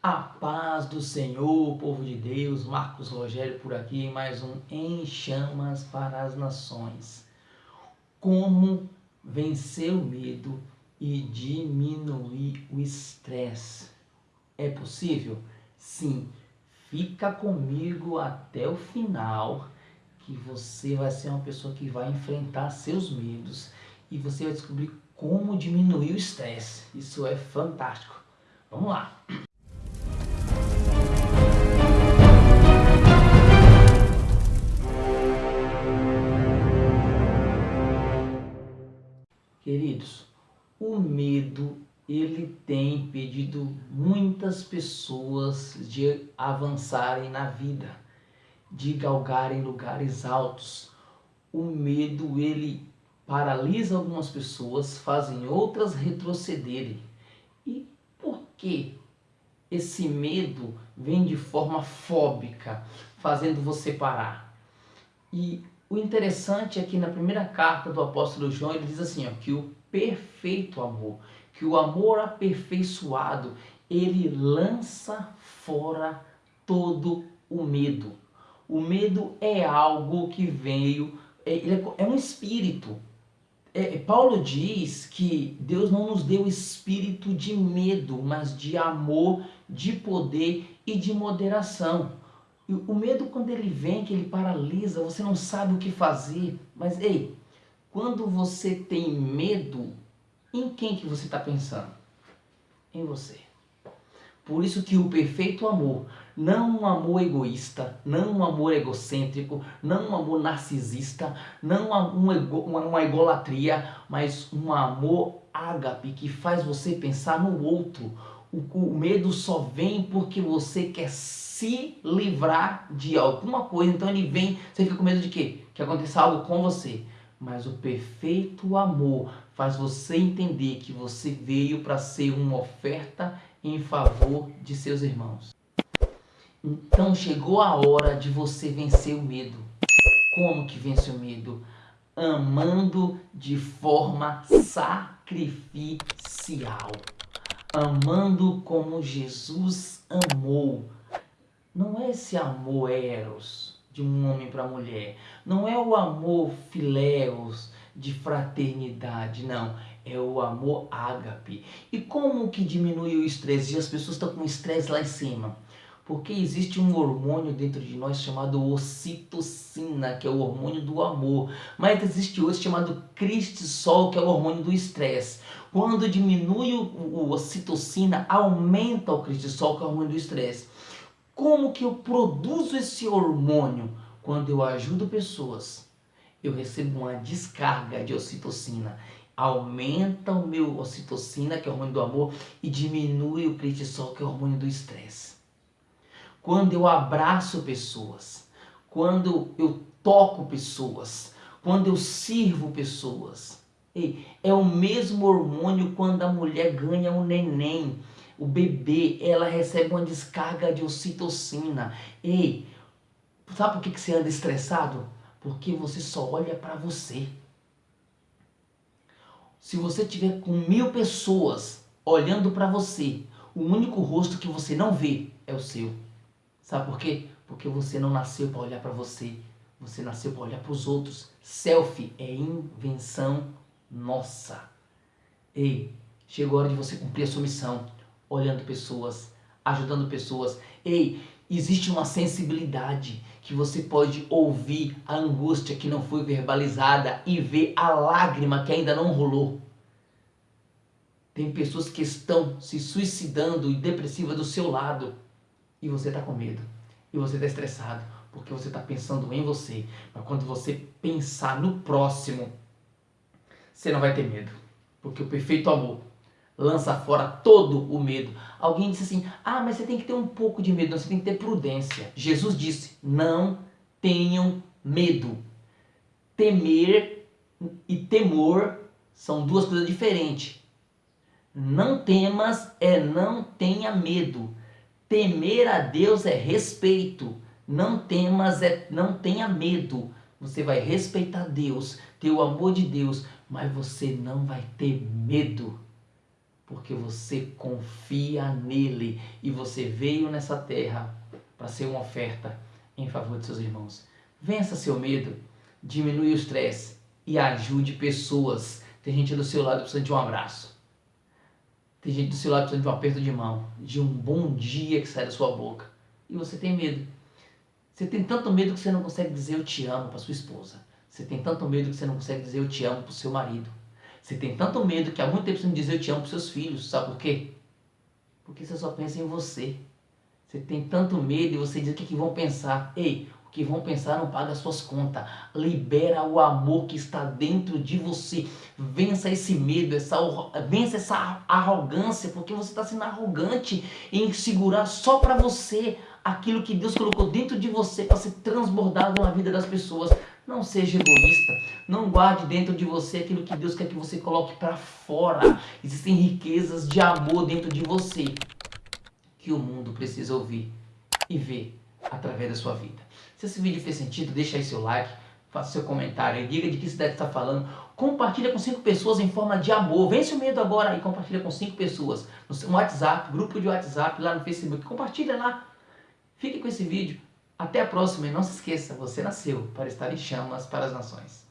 A paz do Senhor, povo de Deus, Marcos Rogério por aqui mais um Em Chamas para as Nações. Como vencer o medo e diminuir o estresse? É possível? Sim. Fica comigo até o final que você vai ser uma pessoa que vai enfrentar seus medos e você vai descobrir como diminuir o estresse. Isso é fantástico. Vamos lá! Queridos, o medo ele tem impedido muitas pessoas de avançarem na vida, de galgarem lugares altos. O medo ele paralisa algumas pessoas, fazem outras retrocederem. E por que esse medo vem de forma fóbica, fazendo você parar? E o interessante é que na primeira carta do apóstolo João ele diz assim, ó, que o perfeito amor, que o amor aperfeiçoado, ele lança fora todo o medo. O medo é algo que veio, é, é, é um espírito. É, Paulo diz que Deus não nos deu espírito de medo, mas de amor, de poder e de moderação. O medo quando ele vem, que ele paralisa, você não sabe o que fazer. Mas ei, quando você tem medo, em quem que você está pensando? Em você. Por isso que o perfeito amor, não um amor egoísta, não um amor egocêntrico, não um amor narcisista, não uma, ego, uma, uma egolatria, mas um amor ágape que faz você pensar no outro. O, o medo só vem porque você quer se livrar de alguma coisa. Então ele vem, você fica com medo de quê? Que aconteça algo com você. Mas o perfeito amor faz você entender que você veio para ser uma oferta em favor de seus irmãos. Então chegou a hora de você vencer o medo. Como que vence o medo? Amando de forma sacrificial. Amando como Jesus amou não é esse amor eros de um homem para a mulher, não é o amor filéus de fraternidade, não, é o amor ágape. E como que diminui o estresse? E as pessoas estão com estresse lá em cima. Porque existe um hormônio dentro de nós chamado ocitocina, que é o hormônio do amor. Mas existe outro chamado cristisol, que é o hormônio do estresse. Quando diminui o, o ocitocina, aumenta o cristisol, que é o hormônio do estresse. Como que eu produzo esse hormônio? Quando eu ajudo pessoas, eu recebo uma descarga de ocitocina. Aumenta o meu ocitocina, que é o hormônio do amor, e diminui o cortisol, que é o hormônio do estresse. Quando eu abraço pessoas, quando eu toco pessoas, quando eu sirvo pessoas, é o mesmo hormônio quando a mulher ganha um neném o bebê, ela recebe uma descarga de ocitocina. Ei, sabe por que, que você anda estressado? Porque você só olha para você. Se você tiver com mil pessoas olhando para você, o único rosto que você não vê é o seu. Sabe por quê? Porque você não nasceu para olhar para você. Você nasceu para olhar para os outros. Selfie é invenção nossa. Ei, chegou a hora de você cumprir a sua missão olhando pessoas, ajudando pessoas. Ei, existe uma sensibilidade que você pode ouvir a angústia que não foi verbalizada e ver a lágrima que ainda não rolou. Tem pessoas que estão se suicidando e depressivas do seu lado e você está com medo e você está estressado porque você está pensando em você. Mas quando você pensar no próximo, você não vai ter medo, porque o perfeito amor lança fora todo o medo. Alguém disse assim, ah, mas você tem que ter um pouco de medo, você tem que ter prudência. Jesus disse, não tenham medo. Temer e temor são duas coisas diferentes. Não temas é não tenha medo. Temer a Deus é respeito. Não temas é não tenha medo. Você vai respeitar Deus, ter o amor de Deus, mas você não vai ter medo. porque você confia nele e você veio nessa terra para ser uma oferta em favor de seus irmãos. Vença seu medo, diminui o estresse e ajude pessoas. Tem gente do seu lado precisando de um abraço. Tem gente do seu lado precisando de um aperto de mão, de um bom dia que sai da sua boca. E você tem medo. Você tem tanto medo que você não consegue dizer eu te amo para sua esposa. Você tem tanto medo que você não consegue dizer eu te amo para o seu marido. Você tem tanto medo que há muito tempo você não diz eu te amo para seus filhos. Sabe por quê? Porque você só pensa em você. Você tem tanto medo e você diz o que, que vão pensar. Ei, que vão pensar não paga suas contas. Libera o amor que está dentro de você. Vença esse medo, essa, vença essa arrogância, porque você está sendo arrogante em segurar só para você aquilo que Deus colocou dentro de você para ser transbordado na vida das pessoas. Não seja egoísta. Não guarde dentro de você aquilo que Deus quer que você coloque para fora. Existem riquezas de amor dentro de você que o mundo precisa ouvir e ver através da sua vida. Se esse vídeo fez sentido, deixa aí seu like, faça seu comentário, diga de que cidade está falando, compartilha com cinco pessoas em forma de amor, vence o medo agora e compartilha com cinco pessoas no WhatsApp, grupo de WhatsApp, lá no Facebook, compartilha lá. Fique com esse vídeo. Até a próxima e não se esqueça, você nasceu para estar em chamas para as nações.